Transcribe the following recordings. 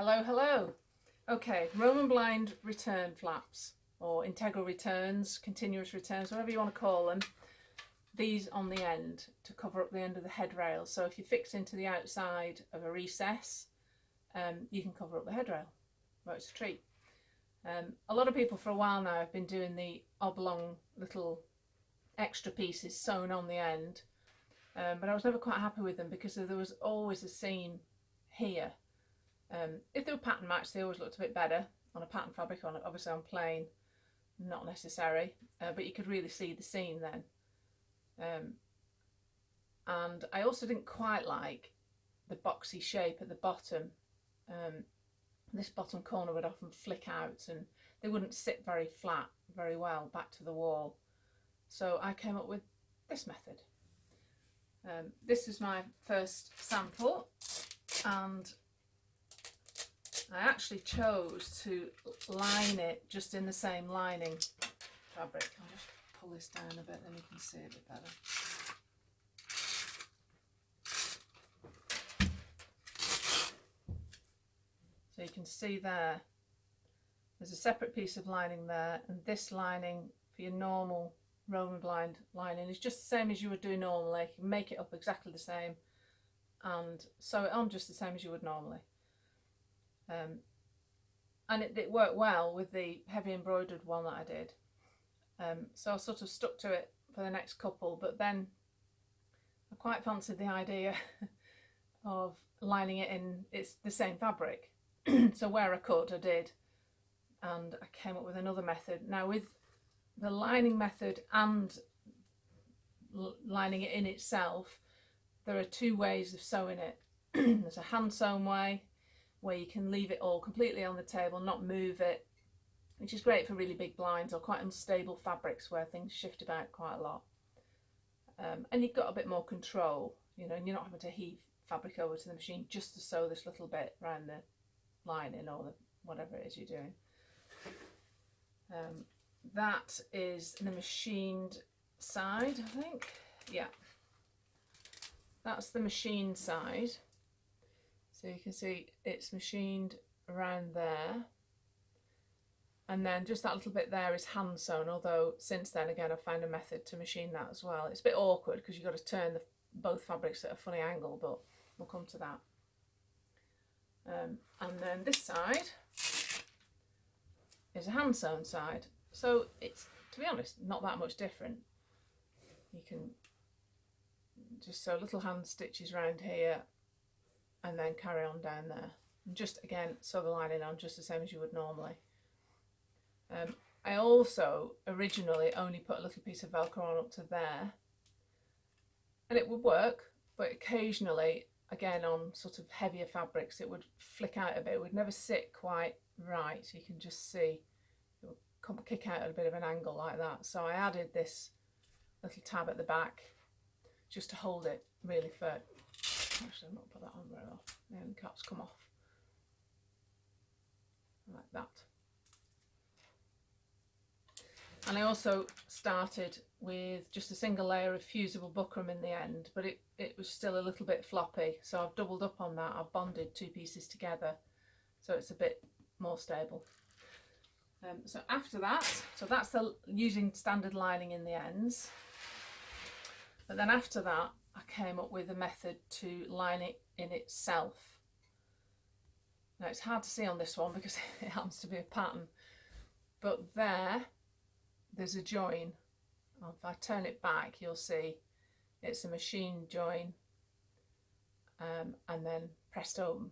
Hello, hello. Okay, Roman blind return flaps or integral returns, continuous returns, whatever you want to call them. These on the end to cover up the end of the head rail. So if you fix into the outside of a recess, um, you can cover up the head rail. Well, it's a treat. Um, a lot of people for a while now have been doing the oblong little extra pieces sewn on the end, um, but I was never quite happy with them because there was always a seam here. Um, if they were pattern matched, they always looked a bit better on a pattern fabric, on obviously on plain, not necessary, uh, but you could really see the seam then. Um, and I also didn't quite like the boxy shape at the bottom. Um, this bottom corner would often flick out and they wouldn't sit very flat very well back to the wall. So I came up with this method. Um, this is my first sample and I actually chose to line it just in the same lining fabric. I'll just pull this down a bit then you can see a bit better. So you can see there, there's a separate piece of lining there and this lining for your normal Roman blind lining is just the same as you would do normally. You make it up exactly the same and sew it on just the same as you would normally. Um, and it, it, worked well with the heavy embroidered one that I did. Um, so I sort of stuck to it for the next couple, but then I quite fancied the idea of lining it in it's the same fabric. so where I could, I did. And I came up with another method. Now with the lining method and lining it in itself, there are two ways of sewing it. There's a hand sewn way where you can leave it all completely on the table, not move it, which is great for really big blinds or quite unstable fabrics where things shift about quite a lot. Um, and you've got a bit more control, you know, and you're not having to heave fabric over to the machine just to sew this little bit around the lining or the, whatever it is you're doing. Um, that is the machined side, I think. Yeah, that's the machine side. So you can see it's machined around there. And then just that little bit there is hand sewn, although since then again I've found a method to machine that as well. It's a bit awkward because you've got to turn the, both fabrics at a funny angle, but we'll come to that. Um, and then this side is a hand sewn side. So it's, to be honest, not that much different. You can just sew little hand stitches around here and then carry on down there. And just again, sew the lining on just the same as you would normally. Um, I also originally only put a little piece of Velcro on up to there and it would work, but occasionally, again on sort of heavier fabrics, it would flick out a bit. It would never sit quite right. You can just see it would kick out at a bit of an angle like that. So I added this little tab at the back just to hold it really firm. Actually, I'm not put that on very well. The end caps come off like that. And I also started with just a single layer of fusible buckram in the end, but it, it was still a little bit floppy. So I've doubled up on that. I've bonded two pieces together so it's a bit more stable. Um, so after that, so that's the using standard lining in the ends. But then after that, I came up with a method to line it in itself. Now it's hard to see on this one because it happens to be a pattern, but there, there's a join. If I turn it back, you'll see it's a machine join um, and then pressed open.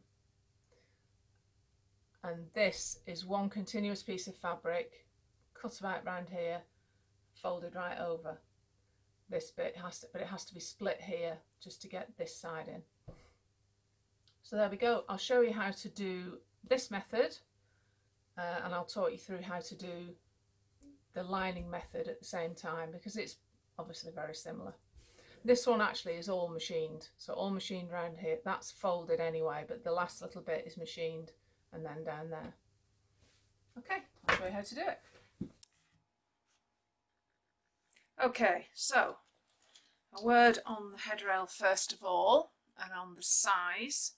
And this is one continuous piece of fabric, cut about round here, folded right over this bit has to, but it has to be split here just to get this side in. So there we go. I'll show you how to do this method uh, and I'll talk you through how to do the lining method at the same time because it's obviously very similar. This one actually is all machined, so all machined around here. That's folded anyway, but the last little bit is machined and then down there. Okay, I'll show you how to do it. Okay, so a word on the headrail first of all and on the size.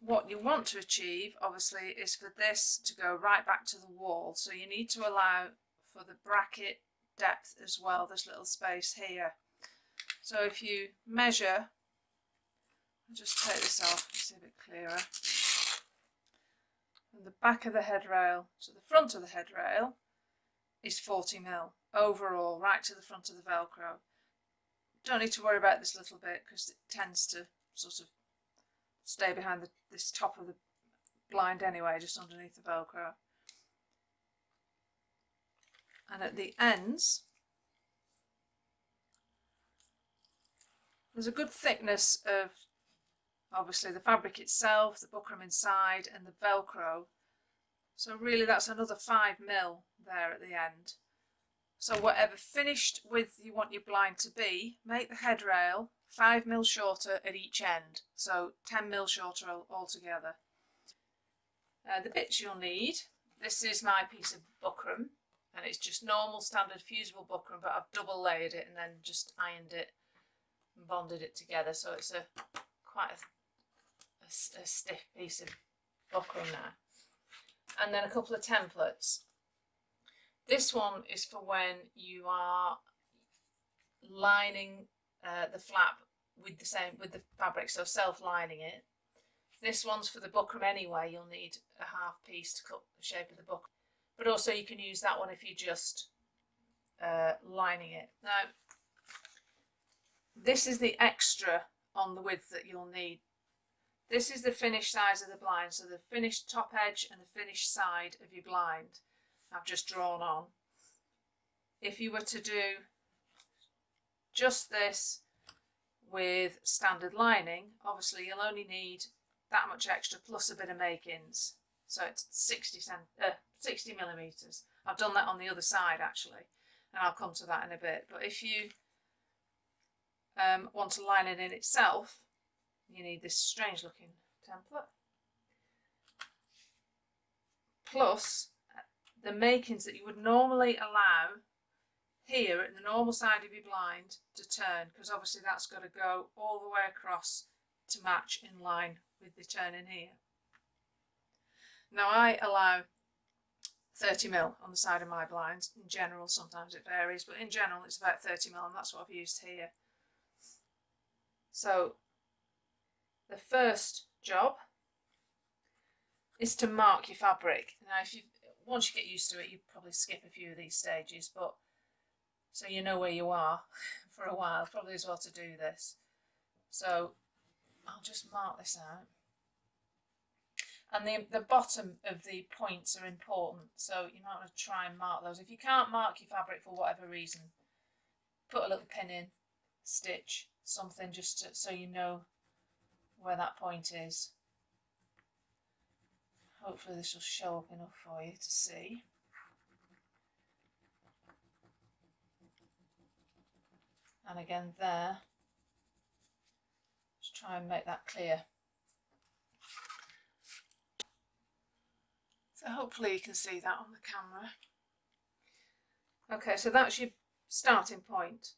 what you want to achieve obviously is for this to go right back to the wall. So you need to allow for the bracket depth as well this little space here. So if you measure I'll just take this off see a bit clearer. From the back of the headrail to the front of the headrail is 40 mil overall right to the front of the velcro don't need to worry about this little bit because it tends to sort of stay behind the, this top of the blind anyway, just underneath the Velcro. And at the ends, there's a good thickness of obviously the fabric itself, the buckram inside and the Velcro. So really that's another 5 mil there at the end. So whatever finished width you want your blind to be, make the head rail 5 mil shorter at each end, so 10 mil shorter altogether. Uh, the bits you'll need, this is my piece of buckram, and it's just normal standard fusible buckram, but I've double layered it and then just ironed it and bonded it together, so it's a quite a, a, a stiff piece of buckram now. And then a couple of templates. This one is for when you are lining uh, the flap with the same with the fabric, so self-lining it. This one's for the buckram anyway, you'll need a half piece to cut the shape of the buckram. But also you can use that one if you're just uh, lining it. Now, this is the extra on the width that you'll need. This is the finished size of the blind, so the finished top edge and the finished side of your blind. I've just drawn on. If you were to do just this with standard lining, obviously you'll only need that much extra plus a bit of makings. So it's 60, cent, uh, 60 millimetres. I've done that on the other side actually, and I'll come to that in a bit. But if you um, want to line it in itself, you need this strange looking template. Plus the makings that you would normally allow here at the normal side of your blind to turn because obviously that's got to go all the way across to match in line with the turn in here. Now I allow 30 mil on the side of my blinds. In general, sometimes it varies, but in general it's about 30 mil and that's what I've used here. So the first job is to mark your fabric. Now if you once you get used to it, you probably skip a few of these stages, but so you know where you are for a while, probably as well to do this. So I'll just mark this out. And the, the bottom of the points are important, so you might want to try and mark those. If you can't mark your fabric for whatever reason, put a little pin in, stitch, something just to, so you know where that point is. Hopefully this will show up enough for you to see. And again there, just try and make that clear. So hopefully you can see that on the camera. Okay, so that's your starting point.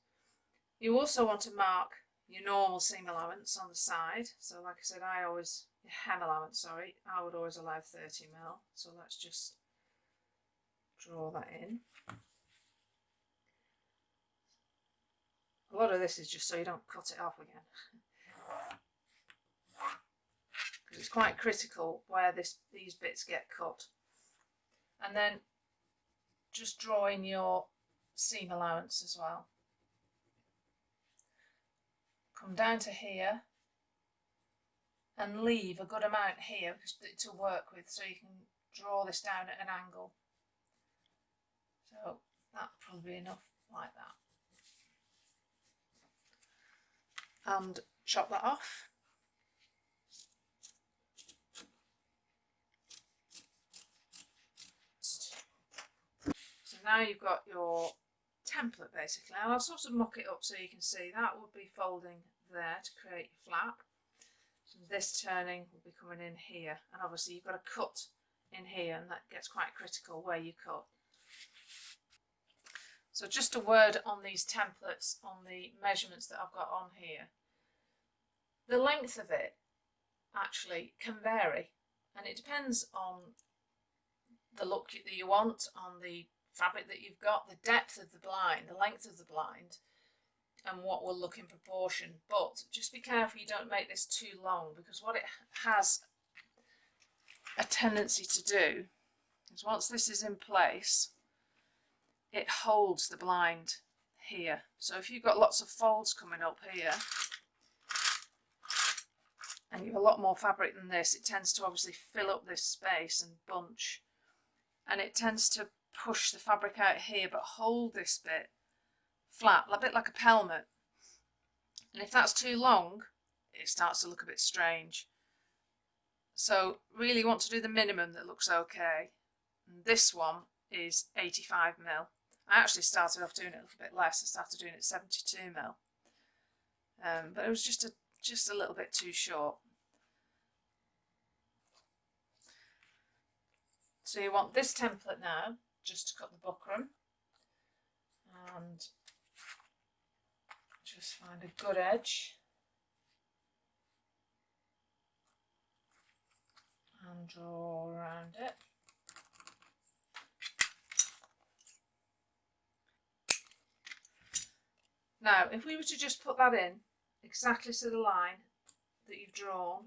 You also want to mark your normal seam allowance on the side. So like I said, I always hem allowance, sorry, I would always allow 30 mil. So let's just draw that in. A lot of this is just so you don't cut it off again. Because it's quite critical where this these bits get cut. And then just draw in your seam allowance as well. Come down to here and leave a good amount here to work with so you can draw this down at an angle. So that'll probably be enough like that. And chop that off. So now you've got your template basically. And I'll sort of mock it up so you can see that would be folding there to create your flap this turning will be coming in here and obviously you've got to cut in here and that gets quite critical where you cut. So just a word on these templates on the measurements that I've got on here. The length of it actually can vary and it depends on the look that you want, on the fabric that you've got, the depth of the blind, the length of the blind and what will look in proportion. But just be careful you don't make this too long because what it has a tendency to do is once this is in place it holds the blind here. So if you've got lots of folds coming up here and you have a lot more fabric than this it tends to obviously fill up this space and bunch. And it tends to push the fabric out here but hold this bit flat a bit like a pelmet. And if that's too long it starts to look a bit strange. So really want to do the minimum that looks okay. And this one is 85 mil. I actually started off doing it a little bit less. I started doing it 72 mil. Um, but it was just a just a little bit too short. So you want this template now, just to cut the buckram. And just find a good edge and draw around it. Now, if we were to just put that in exactly to the line that you've drawn,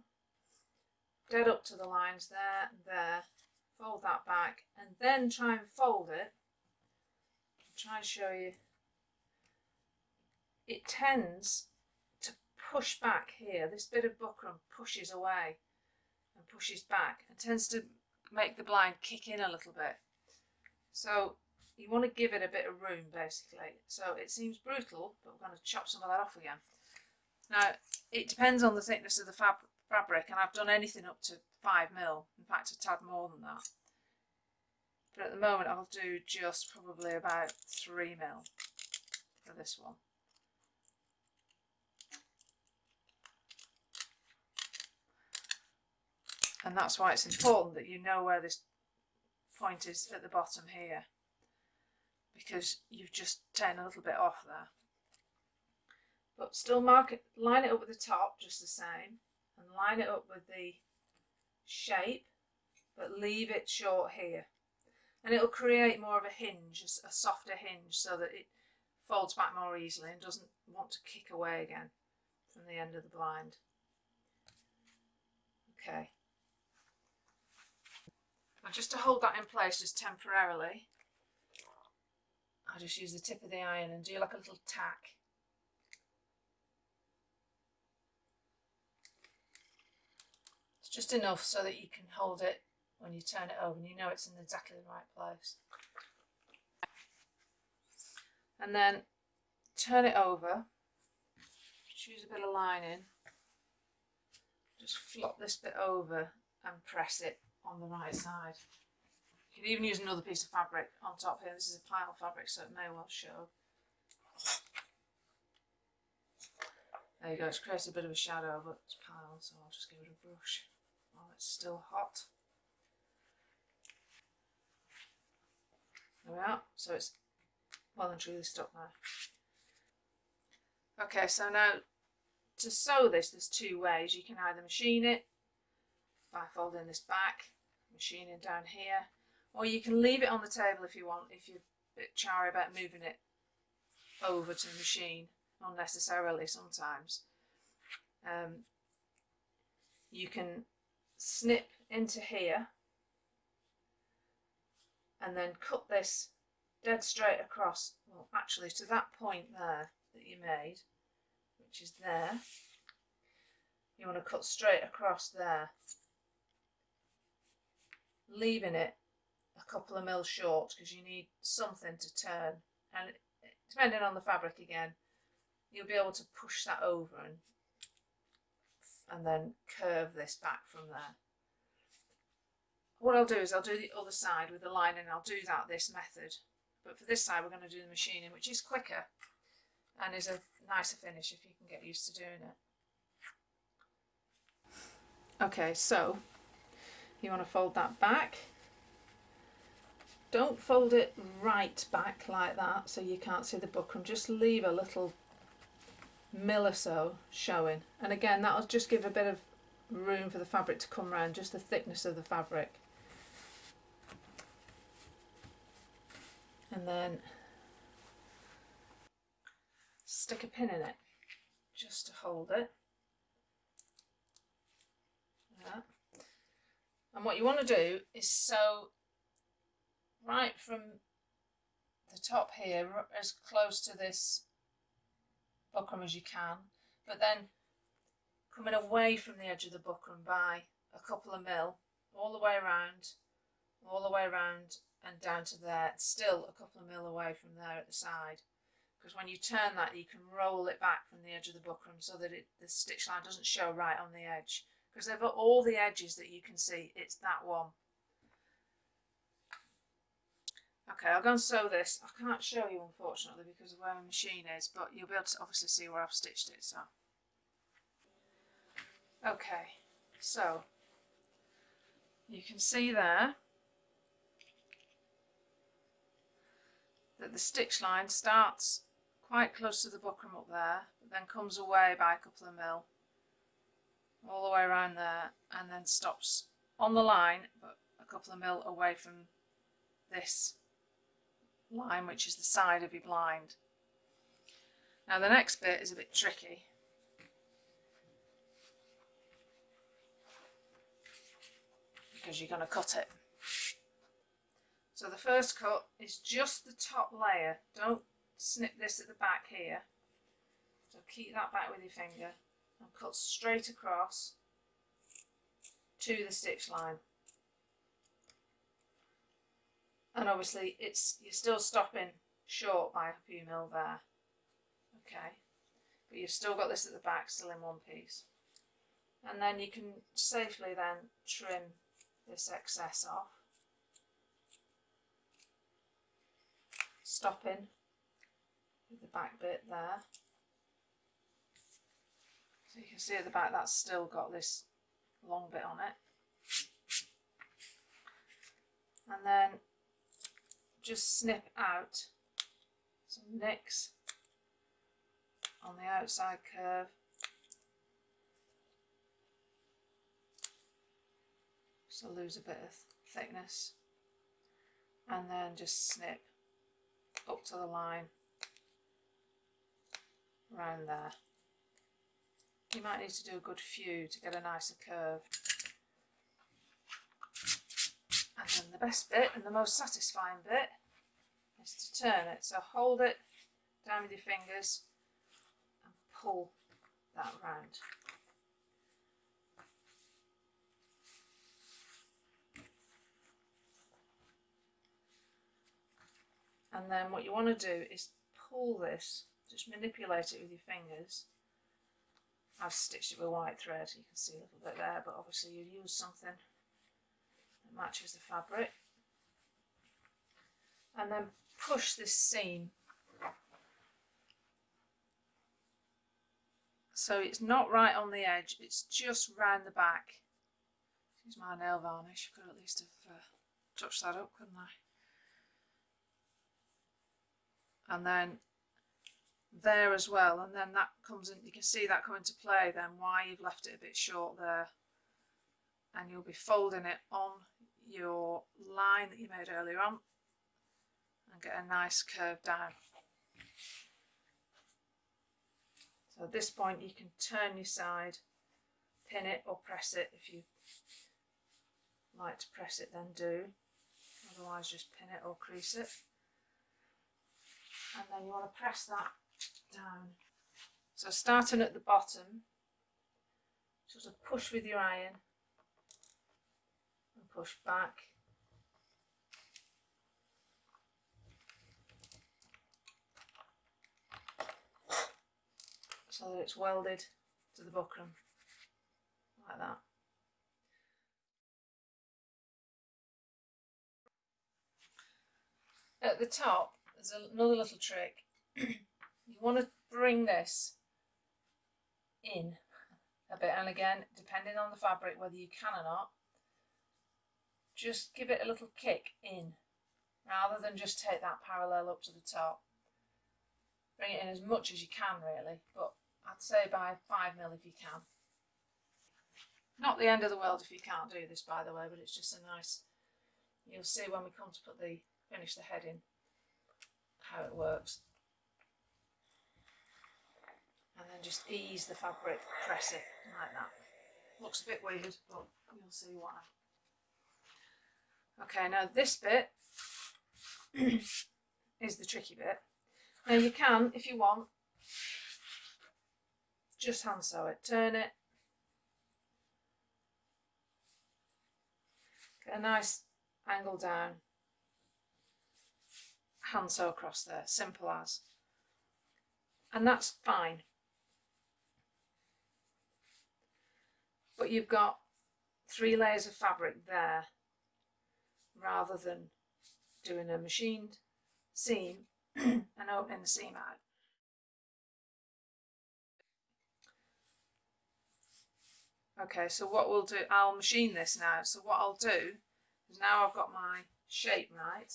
dead up to the lines there and there, fold that back and then try and fold it. I'll try and show you. It tends to push back here. This bit of buckram pushes away and pushes back and tends to make the blind kick in a little bit. So you want to give it a bit of room basically. So it seems brutal, but we're going to chop some of that off again. Now, it depends on the thickness of the fab fabric, and I've done anything up to 5 mil. in fact a tad more than that. But at the moment I'll do just probably about 3 mil for this one. And that's why it's important that you know where this point is at the bottom here because you've just taken a little bit off there but still mark it, line it up with the top just the same and line it up with the shape but leave it short here and it'll create more of a hinge, a softer hinge so that it folds back more easily and doesn't want to kick away again from the end of the blind. Okay. Now just to hold that in place just temporarily, I'll just use the tip of the iron and do like a little tack. It's just enough so that you can hold it when you turn it over and you know it's in exactly the right place. And then turn it over, choose a bit of lining, just flop this bit over and press it on the right side. You can even use another piece of fabric on top here. This is a pile fabric so it may well show. There you go, it's created a bit of a shadow but it's piled, so I'll just give it a brush while it's still hot. There we are, so it's well and truly stuck. Okay, so now to sew this, there's two ways. You can either machine it by folding this back, machining down here, or you can leave it on the table if you want, if you're a bit chary about moving it over to the machine unnecessarily sometimes. Um, you can snip into here and then cut this dead straight across, well actually to that point there that you made, which is there, you want to cut straight across there, leaving it a couple of mil short because you need something to turn and depending on the fabric again you'll be able to push that over and and then curve this back from there. What I'll do is I'll do the other side with the lining I'll do that this method. But for this side we're going to do the machining which is quicker and is a nicer finish if you can get used to doing it. Okay, so you want to fold that back. Don't fold it right back like that so you can't see the buckram. Just leave a little mil or so showing and again that'll just give a bit of room for the fabric to come around, just the thickness of the fabric. And then stick a pin in it just to hold it. Yeah. And what you want to do is sew right from the top here as close to this buckram as you can but then coming away from the edge of the buckram by a couple of mil all the way around all the way around and down to there still a couple of mil away from there at the side. Because when you turn that you can roll it back from the edge of the buckram so that it, the stitch line doesn't show right on the edge because over all the edges that you can see it's that one Okay, I'll go and sew this. I can't show you unfortunately because of where my machine is, but you'll be able to obviously see where I've stitched it. So, okay, so you can see there that the stitch line starts quite close to the buckram up there, but then comes away by a couple of mil all the way around there and then stops on the line but a couple of mil away from this line which is the side of your blind. Now the next bit is a bit tricky. Because you're going to cut it. So the first cut is just the top layer. Don't snip this at the back here. So keep that back with your finger and cut straight across to the stitch line. And obviously it's you're still stopping short by a few mil there. Okay. But you've still got this at the back still in one piece. And then you can safely then trim this excess off. Stopping with the back bit there so you can see at the back that's still got this long bit on it. And then just snip out some nicks on the outside curve. So lose a bit of thickness. And then just snip up to the line. Around there you might need to do a good few to get a nicer curve and then the best bit and the most satisfying bit is to turn it. So hold it down with your fingers and pull that round. And then what you want to do is pull this, just manipulate it with your fingers. I've stitched it with white thread, you can see a little bit there, but obviously you use something that matches the fabric. And then push this seam. So it's not right on the edge it's just round the back. Use my nail varnish I could at least have uh, touched that up couldn't I? And then there as well and then that comes in you can see that come into play then why you've left it a bit short there and you'll be folding it on your line that you made earlier on and get a nice curve down. So at this point you can turn your side, pin it or press it if you like to press it then do, otherwise just pin it or crease it. And then you want to press that down. So starting at the bottom, sort of push with your iron and push back. So that it's welded to the buckram, like that. At the top, there's another little trick. want to bring this in a bit and again depending on the fabric whether you can or not just give it a little kick in rather than just take that parallel up to the top. Bring it in as much as you can really, but I'd say by 5 mil if you can. Not the end of the world if you can't do this by the way, but it's just a nice, you'll see when we come to put the, finish the heading, how it works. And then just ease the fabric, press it like that. Looks a bit weird, but you'll see why. Okay, now this bit is the tricky bit. Now you can, if you want, just hand sew it, turn it, get a nice angle down, hand sew across there, simple as. And that's fine. But you've got three layers of fabric there rather than doing a machined seam and opening the seam out. Okay, so what we'll do, I'll machine this now. So what I'll do is now I've got my shape right,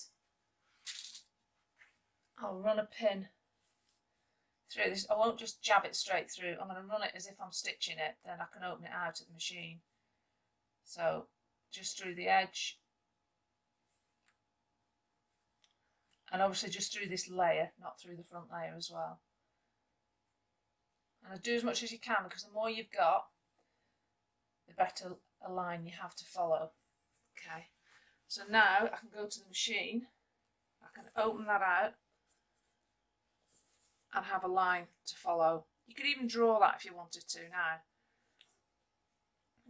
I'll run a pin through this. I won't just jab it straight through. I'm going to run it as if I'm stitching it. Then I can open it out at the machine. So just through the edge. And obviously just through this layer, not through the front layer as well. And do as much as you can because the more you've got, the better a line you have to follow. Okay, so now I can go to the machine, I can open that out and have a line to follow. You could even draw that if you wanted to now.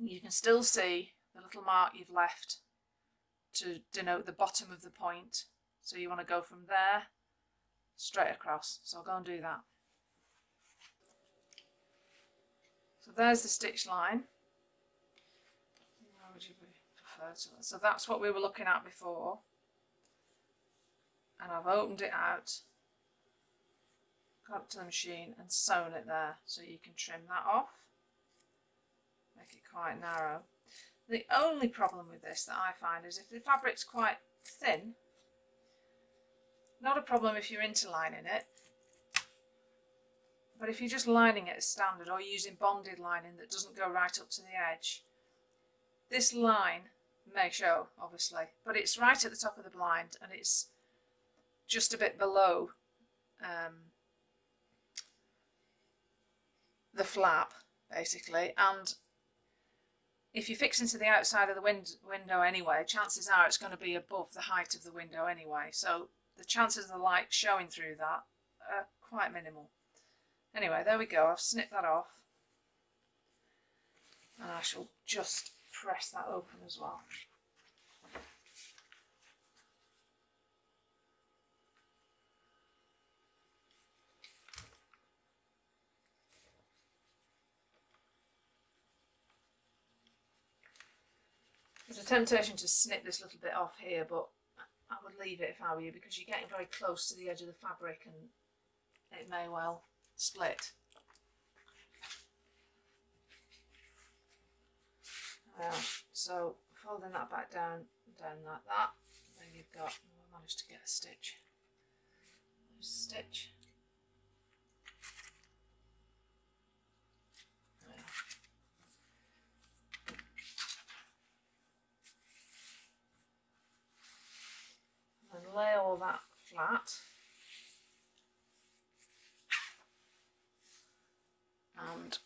You can still see the little mark you've left to denote the bottom of the point. So you want to go from there straight across. So I'll go and do that. So there's the stitch line. So that's what we were looking at before. And I've opened it out it to the machine and sewn it there so you can trim that off. Make it quite narrow. The only problem with this that I find is if the fabric's quite thin not a problem if you're interlining it. But if you're just lining it as standard or using bonded lining that doesn't go right up to the edge this line may show obviously but it's right at the top of the blind and it's just a bit below um, the flap basically and if you fix fixing to the outside of the wind window anyway chances are it's going to be above the height of the window anyway. So the chances of the light showing through that are quite minimal. Anyway there we go. I've snipped that off. And I shall just press that open as well temptation to snip this little bit off here, but I would leave it if I were you because you're getting very close to the edge of the fabric and it may well split. Uh, so folding that back down, down like that, then you've got, I managed to get a stitch, stitch. Lay all that flat. And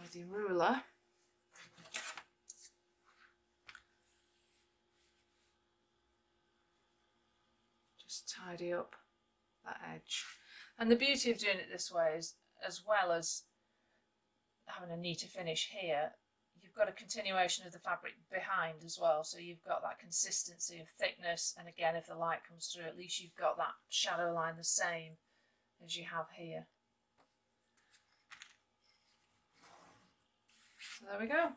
with your ruler, just tidy up that edge. And the beauty of doing it this way is, as well as having a neater finish here, you've got a continuation of the fabric behind as well so you've got that consistency of thickness and again if the light comes through at least you've got that shadow line the same as you have here so there we go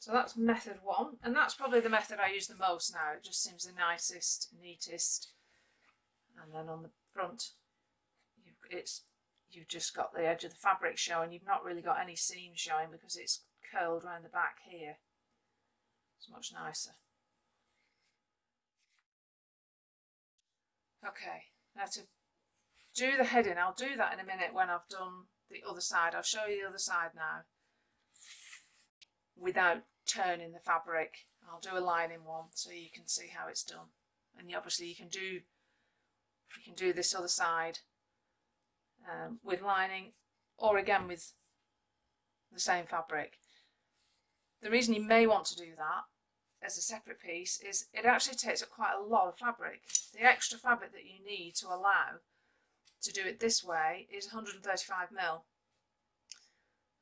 So that's method one, and that's probably the method I use the most now. It just seems the nicest, neatest. And then on the front, it's you've just got the edge of the fabric showing you've not really got any seam showing because it's curled around the back here it's much nicer Okay, now to do the heading, I'll do that in a minute when I've done the other side. I'll show you the other side now without turning the fabric. I'll do a lining one so you can see how it's done. And obviously you can do you can do this other side um, with lining or again with the same fabric. The reason you may want to do that as a separate piece is it actually takes up quite a lot of fabric. The extra fabric that you need to allow to do it this way is 135 mil.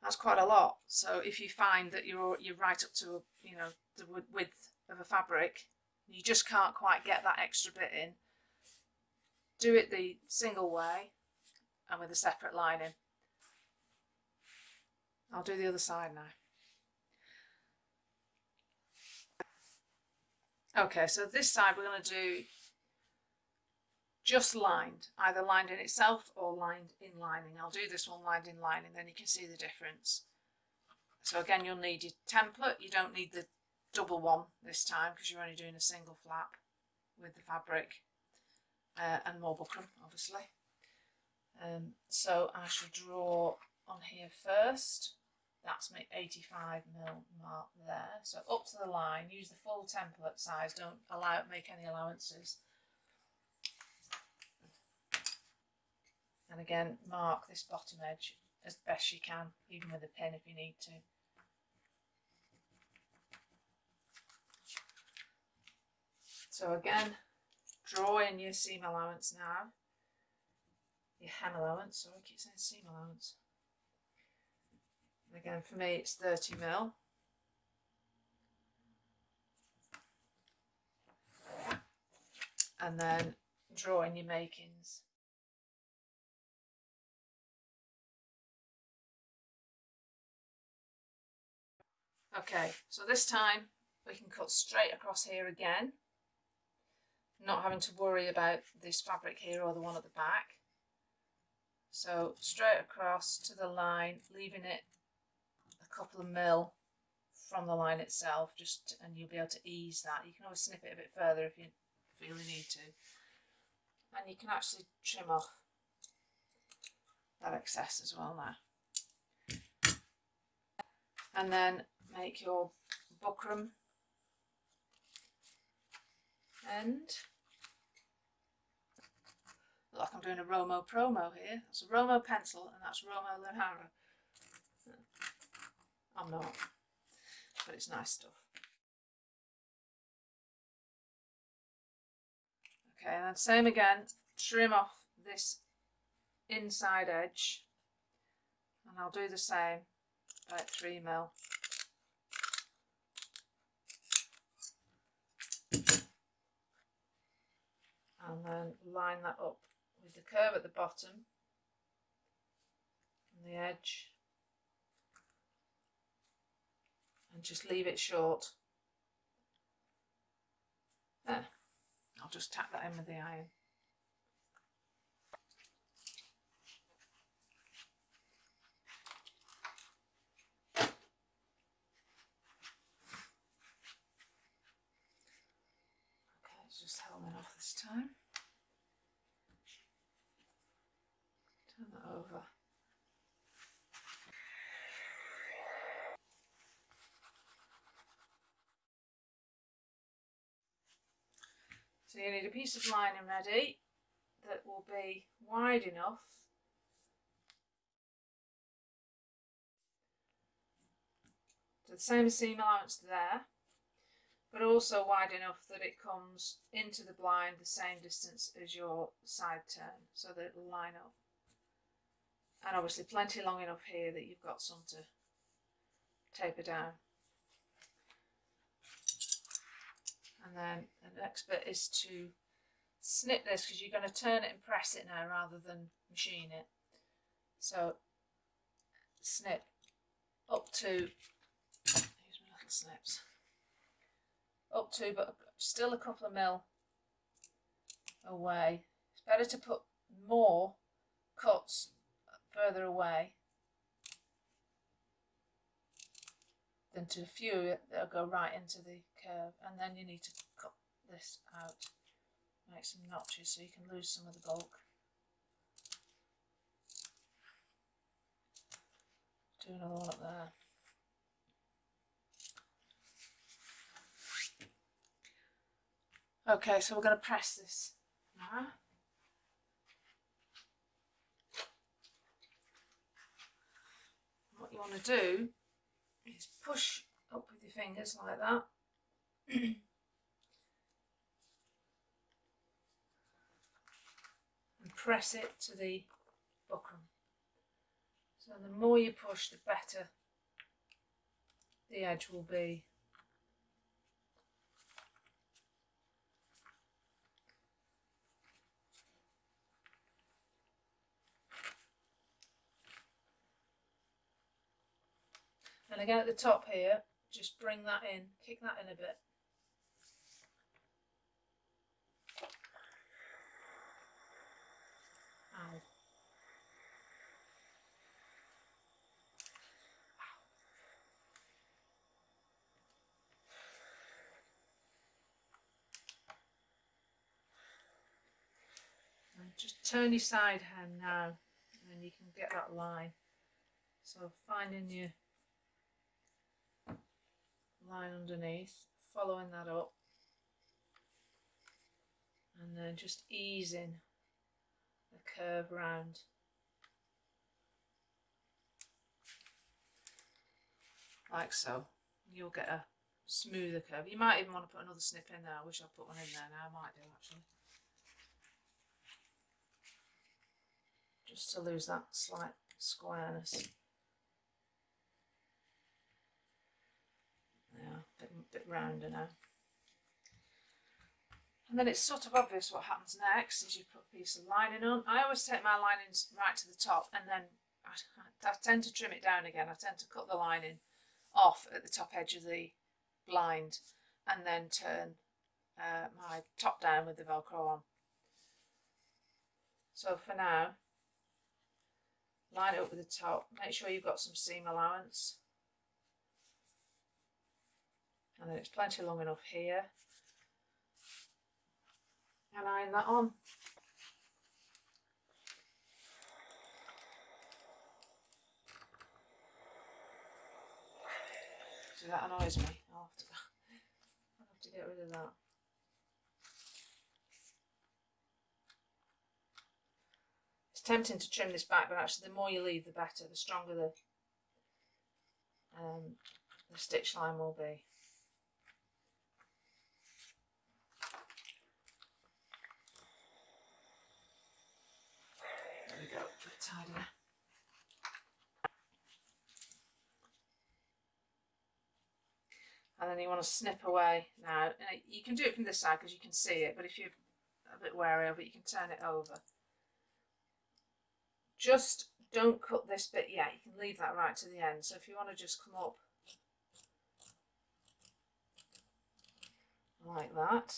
That's quite a lot. So if you find that you're you're right up to you know the width of a fabric, you just can't quite get that extra bit in. Do it the single way and with a separate lining. I'll do the other side now. Okay, so this side we're going to do just lined, either lined in itself or lined in lining. I'll do this one lined in lining, then you can see the difference. So again, you'll need your template. You don't need the double one this time because you're only doing a single flap with the fabric uh, and more buckram, obviously. Um, so I shall draw on here first. That's my 85 mil mark there. So up to the line, use the full template size. Don't allow make any allowances. And again, mark this bottom edge as best you can, even with a pin if you need to. So again, draw in your seam allowance now. Your hem allowance, sorry, I keep saying seam allowance. And again, for me, it's 30 mil. And then draw in your makings. Okay, so this time we can cut straight across here again not having to worry about this fabric here or the one at the back. So straight across to the line, leaving it a couple of mil from the line itself, just and you'll be able to ease that. You can always snip it a bit further if you feel you need to. And you can actually trim off that excess as well now. And then make your buckram end. Like I'm doing a Romo promo here. That's a Romo pencil and that's Romo Lahara. I'm not, but it's nice stuff. Okay, and then same again, trim off this inside edge and I'll do the same about 3 mil. and then line that up with the curve at the bottom. And the edge. And just leave it short. There. I'll just tap that in with the iron just helmet off this time. Turn that over. So you need a piece of lining ready that will be wide enough the same seam allowance there but also wide enough that it comes into the blind the same distance as your side turn so that it'll line up. And obviously plenty long enough here that you've got some to taper down. And then the next bit is to snip this because you're going to turn it and press it now rather than machine it. So snip up to, here's my little snips, up to, but still a couple of mil away. It's better to put more cuts further away than to a few that'll go right into the curve and then you need to cut this out make some notches so you can lose some of the bulk. Do another one up there. Okay, so we're going to press this now. What you want to do is push up with your fingers like that. and press it to the buckram. So the more you push, the better the edge will be. And again at the top here, just bring that in, kick that in a bit. Ow. And just turn your side hand now and you can get that line. So finding your line underneath, following that up and then just easing the curve round. Like so. You'll get a smoother curve. You might even want to put another snip in there. I wish I'd put one in there now. I might do actually. Just to lose that slight squareness. Yeah, a bit, bit rounder now. And then it's sort of obvious what happens next is you put a piece of lining on. I always take my linings right to the top and then I, I tend to trim it down again. I tend to cut the lining off at the top edge of the blind and then turn uh, my top down with the velcro on. So for now, line it up with the top, make sure you've got some seam allowance and then it's plenty long enough here and iron that on. So that annoys me. I'll have to, I'll have to get rid of that. Tempting to trim this back, but actually the more you leave the better, the stronger the um, the stitch line will be. There we go, a bit tidier. And then you want to snip away now. You can do it from this side because you can see it, but if you're a bit wary of it, you can turn it over. Just don't cut this bit yet. You can leave that right to the end. So if you want to just come up like that.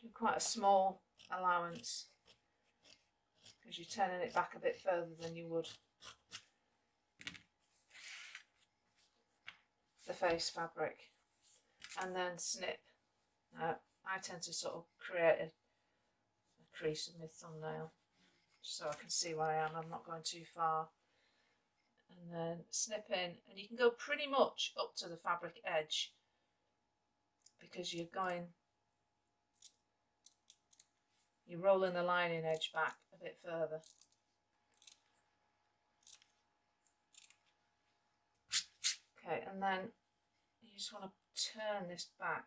Do quite a small allowance because you're turning it back a bit further than you would the face fabric and then snip. Now I tend to sort of create a, a crease in my thumbnail so I can see where I am, I'm not going too far. And then snip in and you can go pretty much up to the fabric edge because you're going you're rolling the lining edge back a bit further. Okay and then you just want to turn this back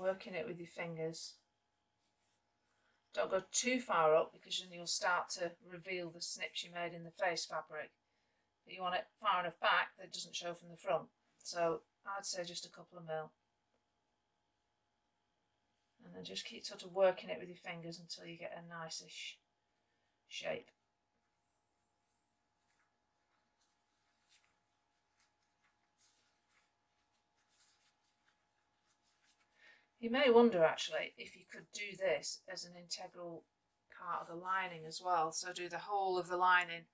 working it with your fingers. Don't go too far up because then you'll start to reveal the snips you made in the face fabric. But you want it far enough back that it doesn't show from the front. So I'd say just a couple of mil. And then just keep sort of working it with your fingers until you get a nice-ish shape. You may wonder actually if you could do this as an integral part of the lining as well. So do the whole of the lining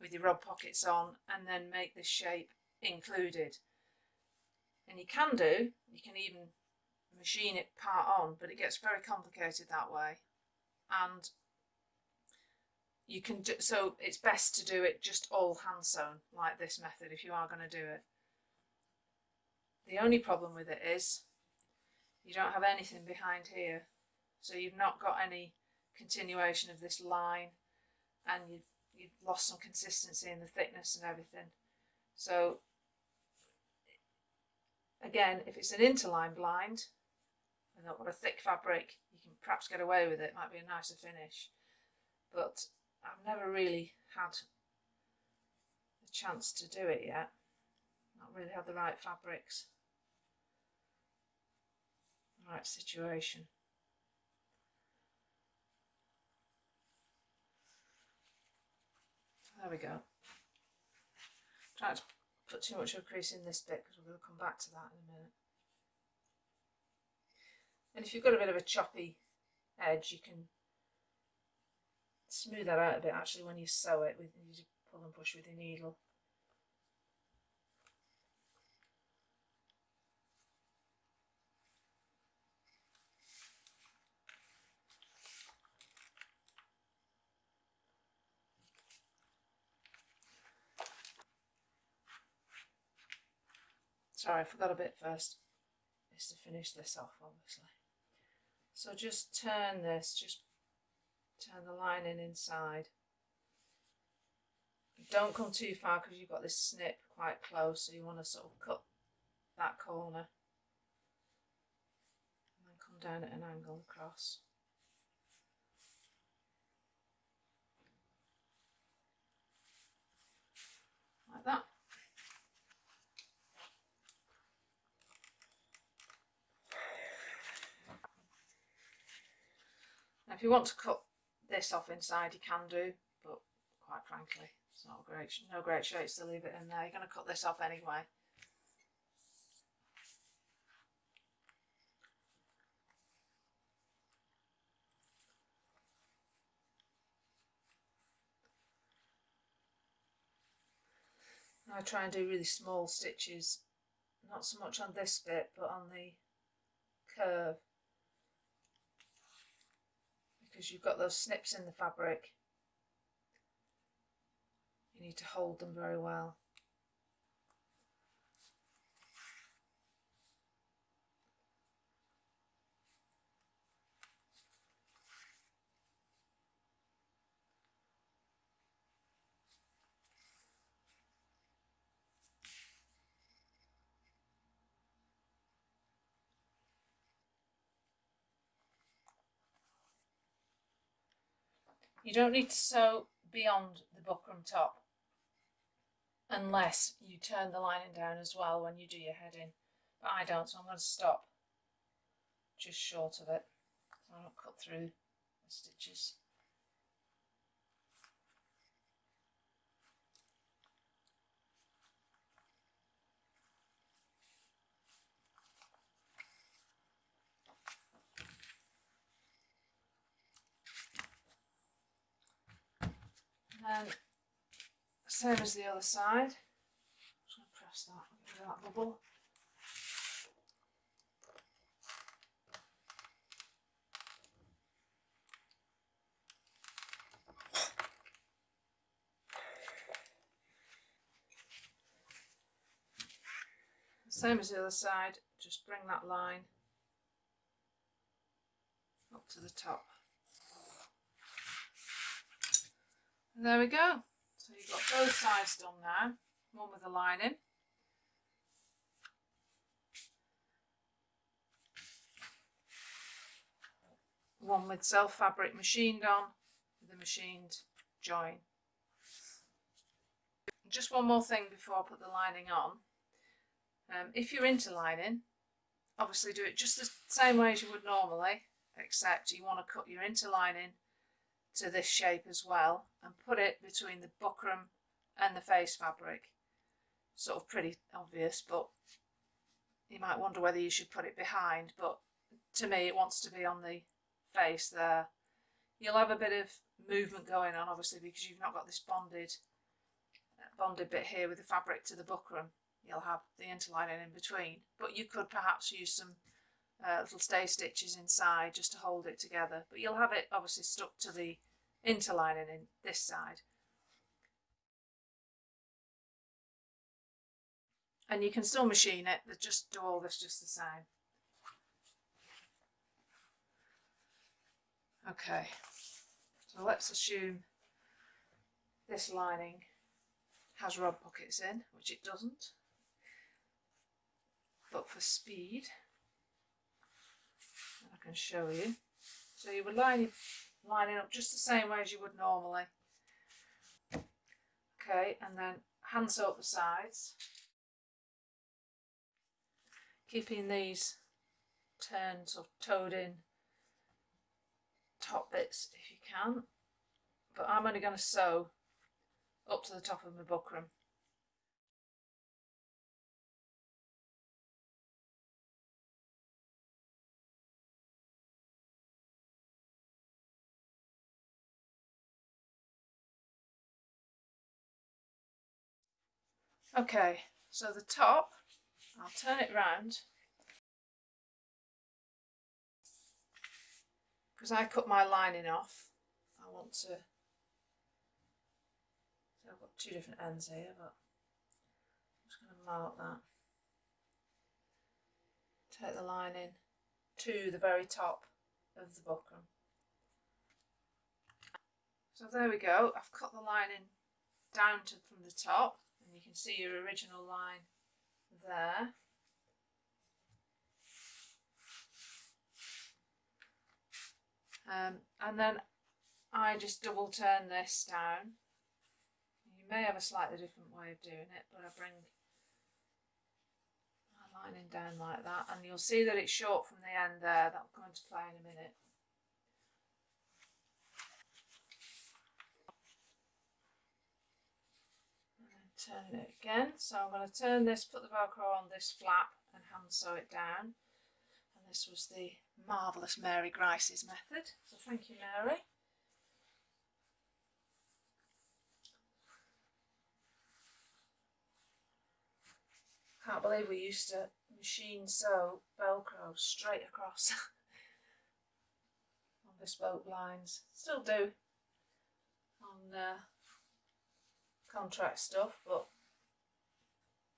with your rod pockets on and then make this shape included. And you can do, you can even machine it part on, but it gets very complicated that way. And you can do, so it's best to do it just all hand sewn like this method if you are going to do it. The only problem with it is you don't have anything behind here. So you've not got any continuation of this line and you've, you've lost some consistency in the thickness and everything. So again, if it's an interline blind and not got a thick fabric, you can perhaps get away with it. Might be a nicer finish. But I've never really had the chance to do it yet. Not really had the right fabrics right situation. There we go. Try to put too much of a crease in this bit because we're going to come back to that in a minute. And if you've got a bit of a choppy edge, you can smooth that out a bit actually when you sew it with you pull and push with your needle. Sorry, I forgot a bit first. Is to finish this off, obviously. So just turn this, just turn the line in inside. Don't come too far because you've got this snip quite close, so you want to sort of cut that corner. And then come down at an angle across. Like that. Now if you want to cut this off inside you can do, but quite frankly it's not great, no great shapes to leave it in there. You're going to cut this off anyway. I try and do really small stitches, not so much on this bit, but on the curve because you've got those snips in the fabric. You need to hold them very well. You don't need to sew beyond the buckram top unless you turn the lining down as well when you do your heading. But I don't, so I'm going to stop just short of it. So I don't cut through the stitches. then same as the other side. Just going to press that, that bubble. Same as the other side, just bring that line up to the top. And there we go. So you've got both sides done now. One with the lining. One with self fabric machined on with machined join. Just one more thing before I put the lining on. Um, if you're interlining, obviously do it just the same way as you would normally, except you want to cut your interlining to this shape as well and put it between the buckram and the face fabric. Sort of pretty obvious, but you might wonder whether you should put it behind, but to me it wants to be on the face there. You'll have a bit of movement going on obviously because you've not got this bonded bonded bit here with the fabric to the buckram you'll have the interlining in between but you could perhaps use some uh, little stay stitches inside just to hold it together but you'll have it obviously stuck to the interlining in this side. And you can still machine it but just do all this just the same. Okay so let's assume this lining has rod pockets in which it doesn't. But for speed I can show you. So you would line it lining up just the same way as you would normally. Okay and then hand sew up the sides. Keeping these turned sort of toed in top bits if you can but I'm only going to sew up to the top of my buckram Okay, so the top, I'll turn it round because I cut my lining off. I want to, so I've got two different ends here, but I'm just going to mark that. Take the lining to the very top of the buckram. So there we go, I've cut the lining down to from the top and you can see your original line there. Um, and then I just double turn this down. You may have a slightly different way of doing it, but I bring my lining down like that and you'll see that it's short from the end there. That'll come into play in a minute. Turn it again. So I'm going to turn this, put the Velcro on this flap and hand sew it down. And this was the marvellous Mary Grice's method. So thank you, Mary. Can't believe we used to machine sew Velcro straight across on bespoke lines. Still do on uh, contract stuff, but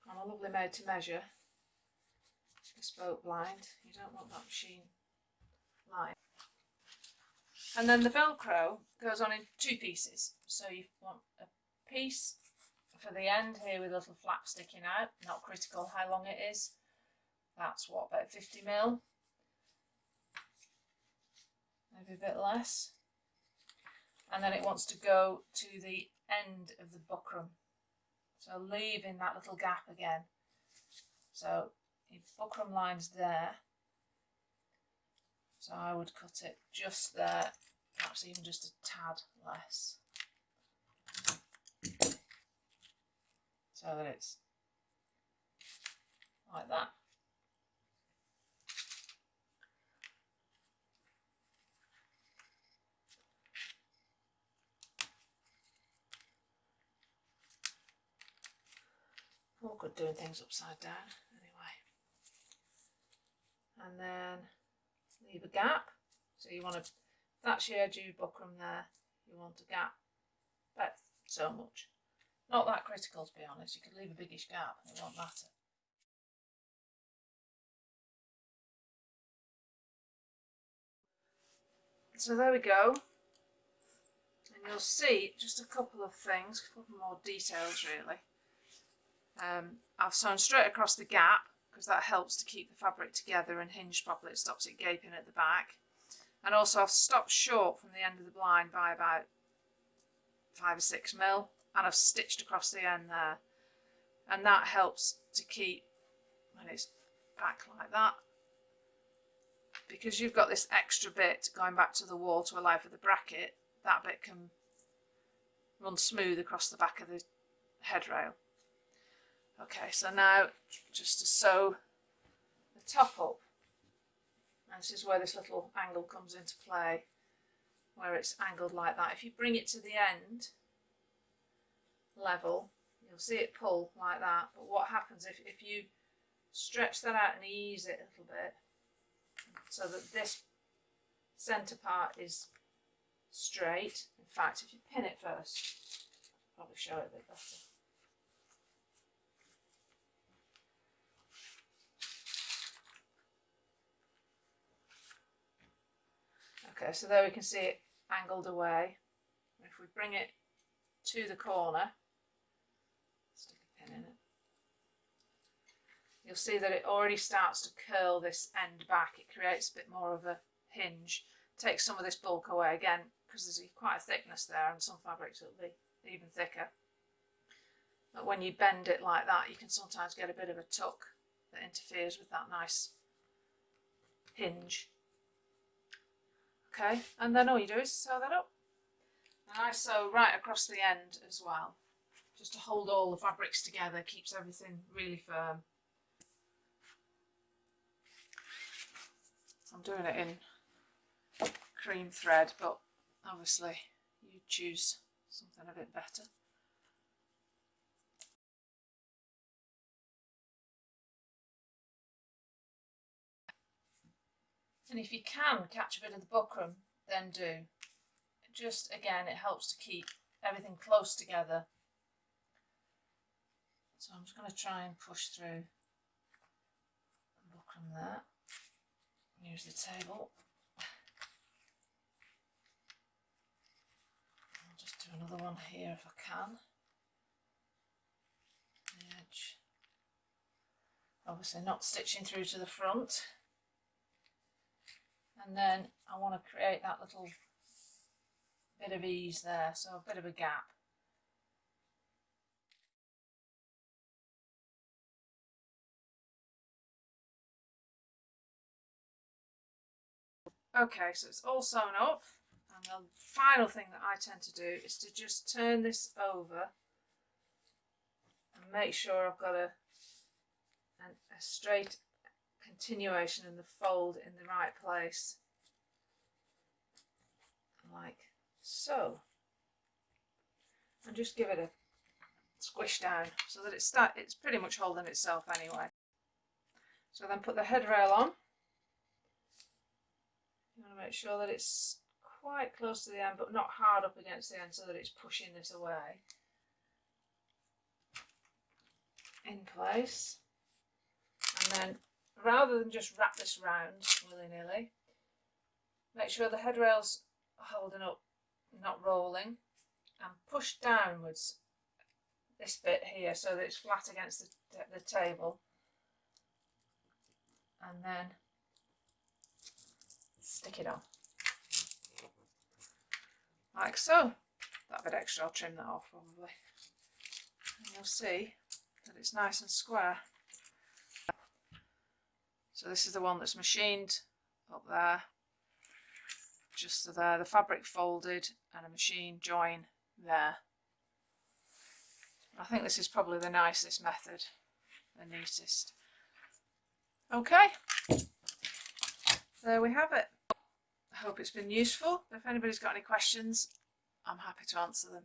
on a lovely made to measure bespoke blind, you don't want that machine line. And then the Velcro goes on in two pieces. So you want a piece for the end here with a little flap sticking out, not critical how long it is. That's what, about 50 mil? Maybe a bit less. And then it wants to go to the end of the buckram. So leaving that little gap again. So your buckram line's there. So I would cut it just there, perhaps even just a tad less. So that it's like that. All good doing things upside down anyway. And then leave a gap. So you want to, that's your of buckram there. You want a gap about so much. Not that critical to be honest. You could leave a biggish gap and it won't matter. So there we go. And you'll see just a couple of things, a couple more details really. Um, I've sewn straight across the gap because that helps to keep the fabric together and hinged properly. It stops it gaping at the back. And also I've stopped short from the end of the blind by about five or six mil and I've stitched across the end there. And that helps to keep when it's back like that because you've got this extra bit going back to the wall to allow for the bracket that bit can run smooth across the back of the headrail Okay, so now just to sew the top up, and this is where this little angle comes into play, where it's angled like that. If you bring it to the end level, you'll see it pull like that. But what happens if, if you stretch that out and ease it a little bit so that this centre part is straight. In fact, if you pin it first, probably show it a bit better. Okay, so there we can see it angled away. If we bring it to the corner, stick a pin in it, you'll see that it already starts to curl this end back. It creates a bit more of a hinge. Takes some of this bulk away again because there's quite a thickness there and some fabrics will be even thicker. But when you bend it like that, you can sometimes get a bit of a tuck that interferes with that nice hinge. Okay, and then all you do is sew that up. And I sew right across the end as well, just to hold all the fabrics together, keeps everything really firm. I'm doing it in cream thread, but obviously you choose something a bit better. And if you can catch a bit of the buckram, then do. Just again, it helps to keep everything close together. So I'm just going to try and push through the buckram there. Use the table. I'll just do another one here if I can. The edge. Obviously not stitching through to the front and then I want to create that little bit of ease there, so a bit of a gap. Okay, so it's all sewn up and the final thing that I tend to do is to just turn this over and make sure I've got a, a straight continuation and the fold in the right place. Like so and just give it a squish down so that it's it's pretty much holding itself anyway. So then put the head rail on. You want to make sure that it's quite close to the end but not hard up against the end so that it's pushing this away. In place. And then rather than just wrap this round willy-nilly, make sure the head rail's holding up, not rolling, and push downwards this bit here so that it's flat against the, the table. And then stick it on. Like so. That bit extra, I'll trim that off probably. And you'll see that it's nice and square. So this is the one that's machined up there, just there, the fabric folded and a machine join there. I think this is probably the nicest method, the neatest. Okay, there we have it. I hope it's been useful. If anybody's got any questions, I'm happy to answer them.